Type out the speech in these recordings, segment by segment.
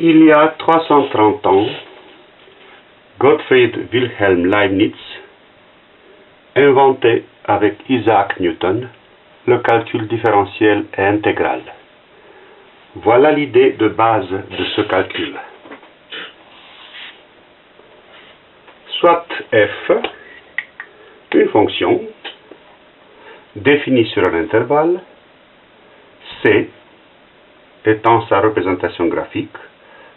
Il y a 330 ans, Gottfried Wilhelm Leibniz inventait avec Isaac Newton le calcul différentiel et intégral. Voilà l'idée de base de ce calcul. Soit f, une fonction définie sur un intervalle, c étant sa représentation graphique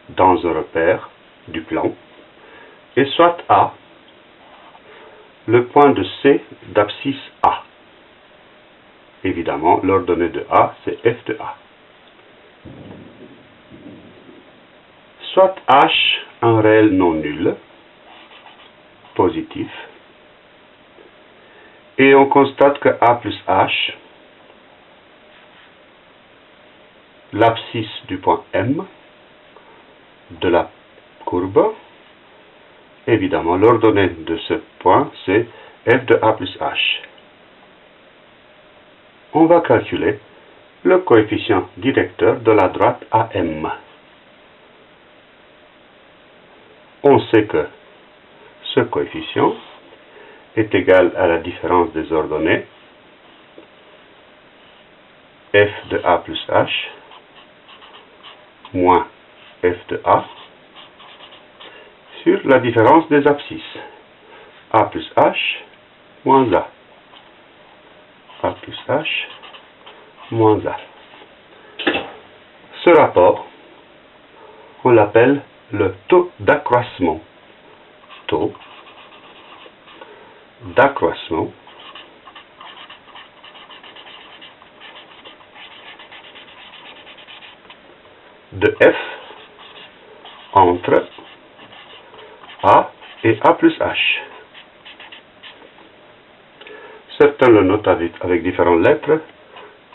dans un repère du plan, et soit A, le point de C d'abscisse A. Évidemment, l'ordonnée de A, c'est f de A. Soit H un réel non nul, positif, et on constate que A plus H, l'abscisse du point M, de la courbe, évidemment, l'ordonnée de ce point, c'est f de a plus h. On va calculer le coefficient directeur de la droite AM. On sait que ce coefficient est égal à la différence des ordonnées f de a plus h moins f de a sur la différence des abscisses a plus h moins a a plus h moins a. Ce rapport, on l'appelle le taux d'accroissement. Taux d'accroissement de f entre A et A plus H. Certains le notent avec, différentes lettres.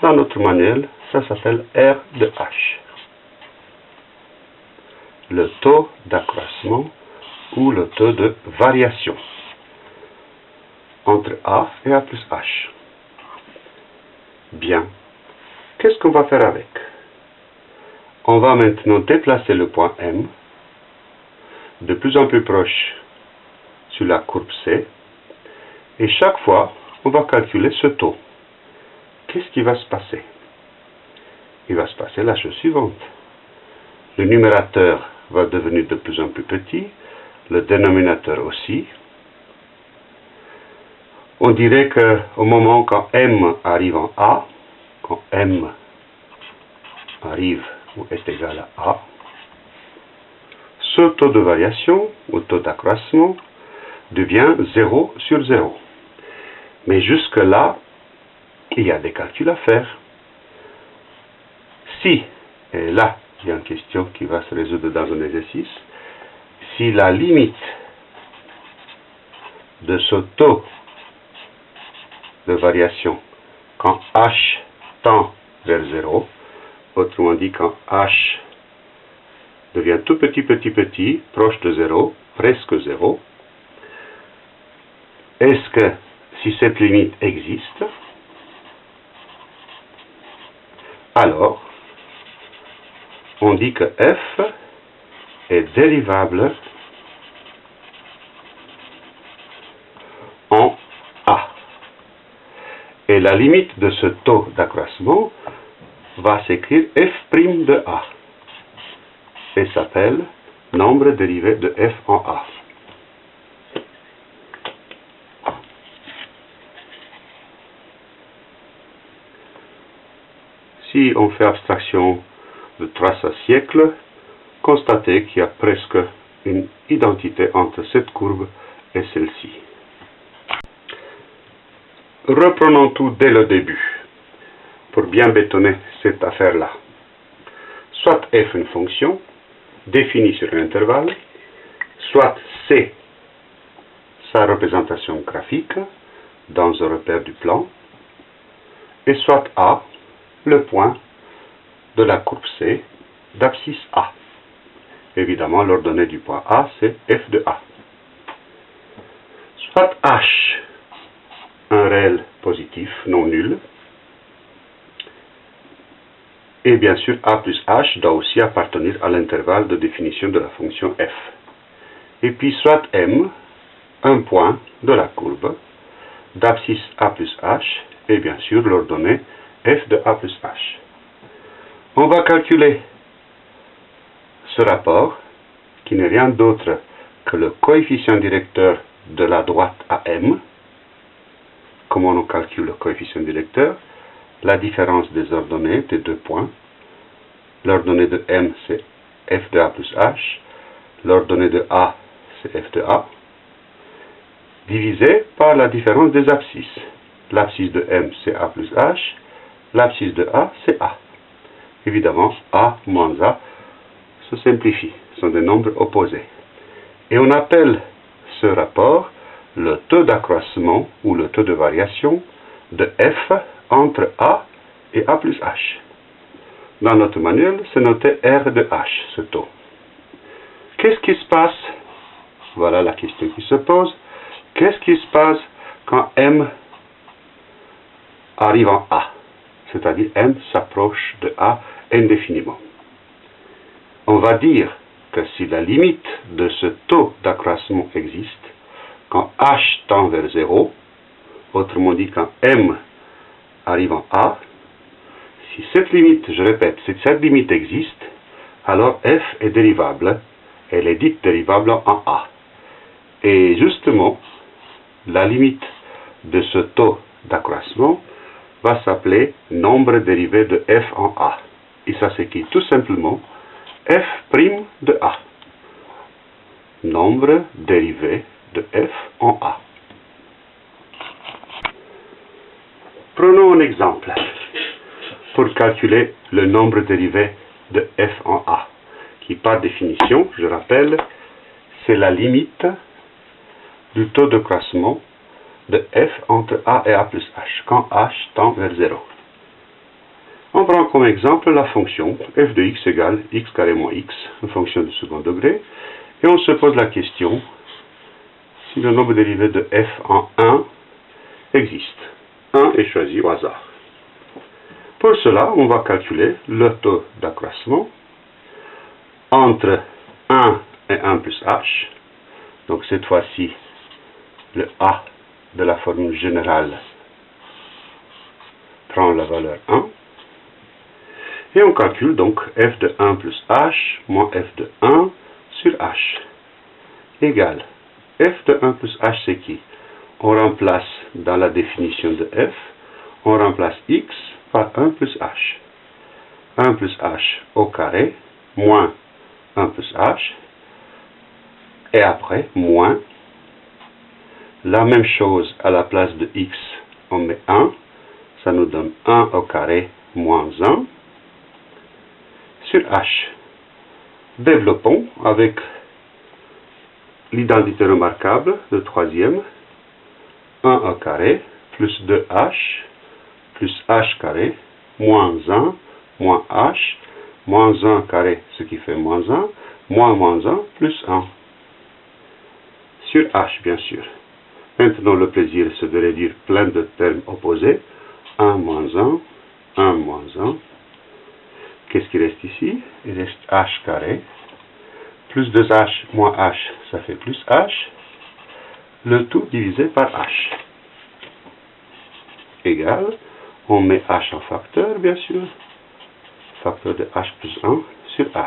Dans notre manuel, ça s'appelle R de H. Le taux d'accroissement ou le taux de variation entre A et A plus H. Bien. Qu'est-ce qu'on va faire avec? On va maintenant déplacer le point M de plus en plus proche sur la courbe C. Et chaque fois, on va calculer ce taux. Qu'est-ce qui va se passer? Il va se passer la chose suivante. Le numérateur va devenir de plus en plus petit, le dénominateur aussi. On dirait qu'au moment quand m arrive en A, quand m arrive ou est égal à A, ce taux de variation, ou taux d'accroissement, devient 0 sur 0. Mais jusque-là, il y a des calculs à faire. Si, et là, il y a une question qui va se résoudre dans un exercice, si la limite de ce taux de variation quand h tend vers 0, autrement dit quand h devient tout petit, petit, petit, proche de 0, presque 0, est-ce que si cette limite existe, alors on dit que f est dérivable en a. Et la limite de ce taux d'accroissement va s'écrire f' de a et s'appelle nombre dérivé de f en a. Si on fait abstraction de trace à siècle, constatez qu'il y a presque une identité entre cette courbe et celle-ci. Reprenons tout dès le début, pour bien bétonner cette affaire-là. Soit f une fonction, définie sur un intervalle, soit C, sa représentation graphique dans un repère du plan, et soit A, le point de la courbe C d'abscisse A. Évidemment, l'ordonnée du point A, c'est f de A. Soit H, un réel positif non nul, Et bien sûr, a plus h doit aussi appartenir à l'intervalle de définition de la fonction f. Et puis soit m, un point de la courbe, d'abscisse a plus h, et bien sûr l'ordonnée f de a plus h. On va calculer ce rapport, qui n'est rien d'autre que le coefficient directeur de la droite à m. Comment on calcule le coefficient directeur? La différence des ordonnées des deux points. L'ordonnée de m, c'est f de a plus h. L'ordonnée de a, c'est f de a. Divisé par la différence des abscisses. L'abscisse de m, c'est a plus h. L'abscisse de a, c'est a. Évidemment, a moins a se simplifie. Ce sont des nombres opposés. Et on appelle ce rapport le taux d'accroissement ou le taux de variation de f entre a et a plus h. Dans notre manuel, c'est noté R de H, ce taux. Qu'est-ce qui se passe? Voilà la question qui se pose. Qu'est-ce qui se passe quand M arrive en A? C'est-à-dire M s'approche de A indéfiniment. On va dire que si la limite de ce taux d'accroissement existe, quand h tend vers 0, autrement dit quand m arrive en a, si cette limite, je répète, si cette limite existe, alors f est dérivable, elle est dite dérivable en a. Et justement, la limite de ce taux d'accroissement va s'appeler nombre dérivé de f en a. Et ça s'écrit tout simplement f' de A. Nombre dérivé de f en A. Prenons un exemple pour calculer le nombre dérivé de f en A, qui par définition, je rappelle, c'est la limite du taux de croissement de f entre A et A plus h, quand h tend vers 0. On prend comme exemple la fonction f de x égale x carré moins x, une fonction de second degré, et on se pose la question si le nombre dérivé de f en 1 existe. 1 est choisi au hasard. Pour cela, on va calculer le taux d'accroissement entre 1 et 1 plus h. Donc cette fois-ci, le a de la formule générale prend la valeur 1. Et on calcule donc f de 1 plus h moins f de 1 sur h égale f de 1 plus h c'est qui? On remplace dans la définition de f, on remplace x par 1 plus h. 1 plus h au carré moins 1 plus h et après moins la même chose à la place de x on met 1 ça nous donne 1 au carré moins 1 sur H. Développons avec l'identité remarquable, le troisième, 1 au carré, plus 2h, plus h carré, moins 1, moins h, moins 1 carré, ce qui fait moins 1, moins moins 1, plus 1. Sur h, bien sûr. Maintenant, le plaisir, c'est de réduire plein de termes opposés. 1 moins 1, 1 moins 1, Qu'est-ce qui reste ici? Il reste h carré. Plus 2h moins h, ça fait plus h. Le tout divisé par h. Égal. On met h en facteur, bien sûr. Facteur de h plus 1 sur h.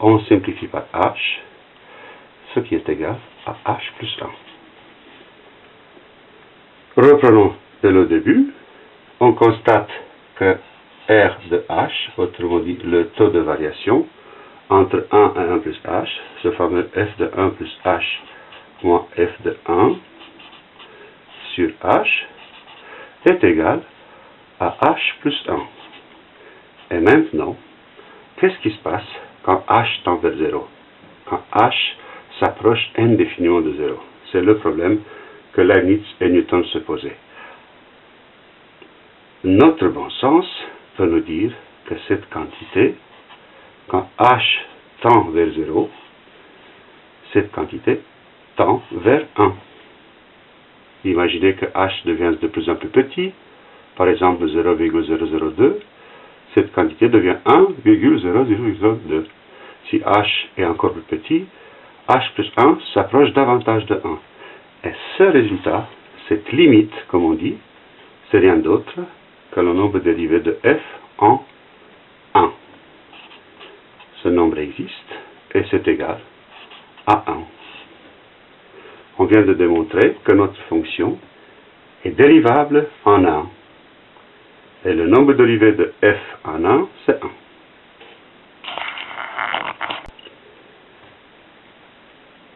On simplifie par h, ce qui est égal à h plus 1. Reprenons de le début. On constate que R de H, autrement dit le taux de variation, entre 1 et 1 plus H, ce fameux F de 1 plus H moins F de 1 sur H, est égal à H plus 1. Et maintenant, qu'est-ce qui se passe quand H tend vers 0 Quand H s'approche indéfiniment de 0 C'est le problème que Leibniz et Newton se posaient. Notre bon sens peut nous dire que cette quantité, quand h tend vers 0, cette quantité tend vers 1. Imaginez que h devient de plus en plus petit, par exemple 0,002, cette quantité devient 1,0002. Si h est encore plus petit, h plus 1 s'approche davantage de 1. Et ce résultat, cette limite, comme on dit, c'est rien d'autre que le nombre dérivé de f en 1. Ce nombre existe et c'est égal à 1. On vient de démontrer que notre fonction est dérivable en 1. Et le nombre dérivé de f en 1, c'est 1.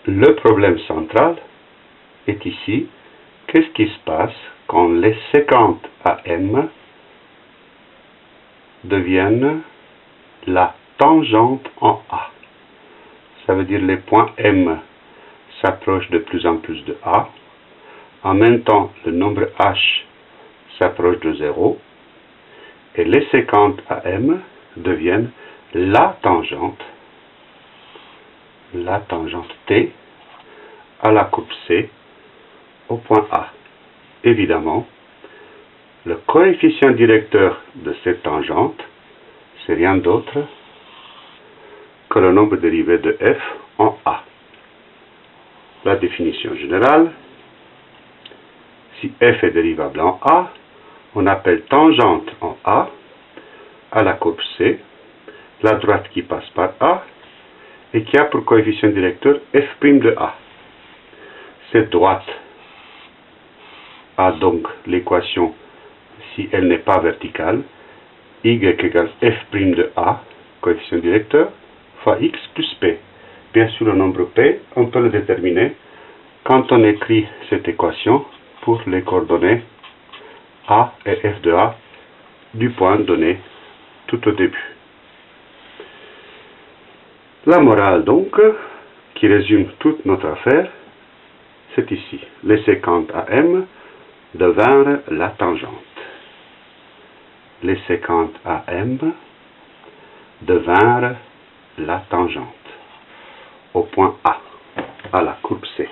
Le problème central est ici, qu'est-ce qui se passe quand les séquentes AM deviennent la tangente en A? Ça veut dire les points M s'approchent de plus en plus de A. En même temps, le nombre H s'approche de 0. Et les séquentes AM deviennent la tangente, la tangente T à la coupe C au point A. Évidemment, le coefficient directeur de cette tangente, c'est rien d'autre que le nombre dérivé de f en A. La définition générale, si f est dérivable en A, on appelle tangente en A à la courbe C, la droite qui passe par A et qui a pour coefficient directeur f' de A. Cette droite a donc l'équation, si elle n'est pas verticale, y égale f' de a, coefficient directeur, fois x plus p. Bien sûr, le nombre p, on peut le déterminer quand on écrit cette équation pour les coordonnées a et f de a du point donné tout au début. La morale donc, qui résume toute notre affaire, c'est ici. Les séquentes AM devinrent la tangente. Les séquentes AM devinrent la tangente au point A, à la courbe C.